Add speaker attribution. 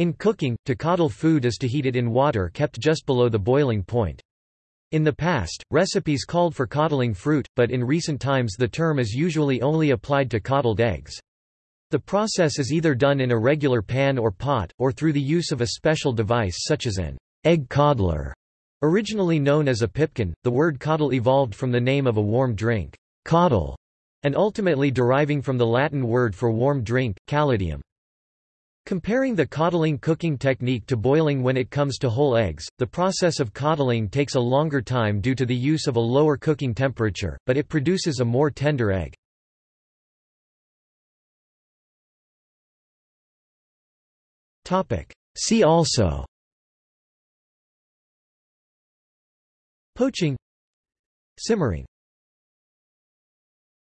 Speaker 1: In cooking, to coddle food is to heat it in water kept just below the boiling point. In the past, recipes called for coddling fruit, but in recent times the term is usually only applied to coddled eggs. The process is either done in a regular pan or pot, or through the use of a special device such as an egg coddler. Originally known as a pipkin, the word coddle evolved from the name of a warm drink, caudle, and ultimately deriving from the Latin word for warm drink, caladium. Comparing the coddling cooking technique to boiling when it comes to whole eggs, the process of coddling takes a longer time due to the use of a lower cooking temperature, but it produces a more tender egg. See also Poaching Simmering